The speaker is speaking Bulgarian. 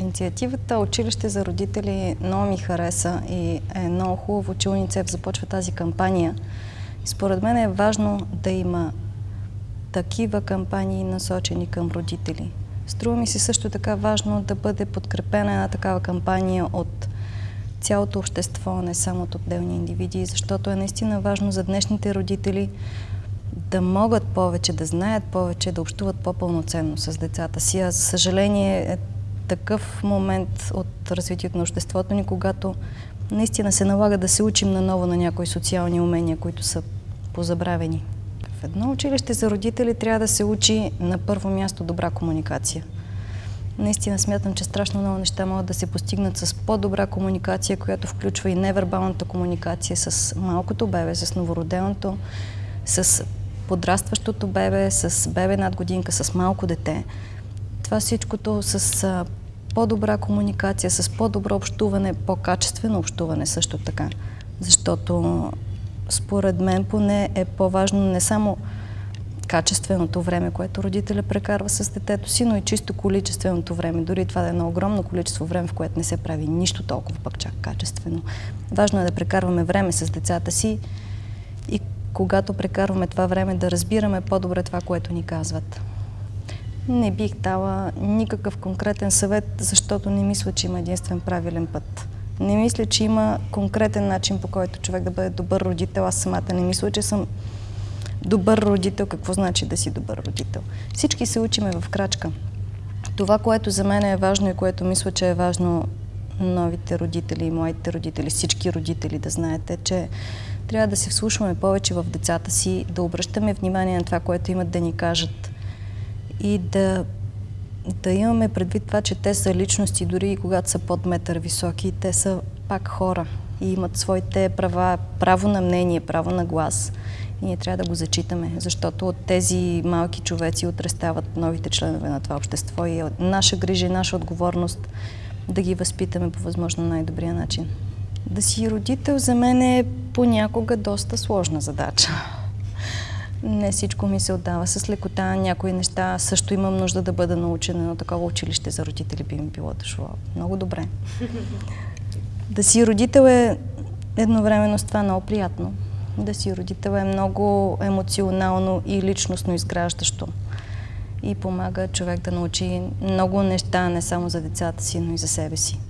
Инициативата Училище за родители много ми хареса и е много хубаво, че УНИЦЕФ започва тази кампания. Според мен е важно да има такива кампании насочени към родители. Струва ми се също така важно да бъде подкрепена една такава кампания от цялото общество, не само от отделни индивиди, защото е наистина важно за днешните родители да могат повече, да знаят повече, да общуват по-пълноценно с децата си. А за съжаление е такъв момент от развитието на обществото ни, когато наистина се налага да се учим наново на някои социални умения, които са позабравени. В едно училище за родители трябва да се учи на първо място добра комуникация. Наистина смятам, че страшно много неща могат да се постигнат с по-добра комуникация, която включва и невербалната комуникация с малкото бебе, с новороденото, с подрастващото бебе, с бебе над годинка, с малко дете. Това всичкото с по-добра комуникация, с по-добро общуване, по-качествено общуване също така. Защото според мен поне е по-важно не само качественото време, което родителя прекарва с детето си, но и чисто количественото време. Дори това да е едно огромно количество време, в което не се прави нищо толкова пък чак качествено. Важно е да прекарваме време с децата си и когато прекарваме това време да разбираме по-добре това, което ни казват. Не бих дала никакъв конкретен съвет, защото не мисля, че има единствен правилен път. Не мисля, че има конкретен начин, по който човек да бъде добър родител. Аз самата не мисля, че съм добър родител. Какво значи да си добър родител? Всички се учиме в крачка. Това, което за мен е важно и което мисля, че е важно новите родители и моите родители, всички родители да знаете, че трябва да се вслушваме повече в децата си, да обръщаме внимание на това, което имат да ни кажат и да, да имаме предвид това, че те са личности, дори и когато са под метър високи, те са пак хора и имат своите права, право на мнение, право на глас. И ние трябва да го зачитаме, защото от тези малки човеци утре стават новите членове на това общество и е наша грижа и наша отговорност да ги възпитаме по възможно най-добрия начин. Да си родител за мен е понякога доста сложна задача. Не всичко ми се отдава с лекота. Някои неща също имам нужда да бъда научена, но такова училище за родители би ми било дошло много добре. Да си родител е едновременно с това много приятно. Да си родител е много емоционално и личностно изграждащо. И помага човек да научи много неща, не само за децата си, но и за себе си.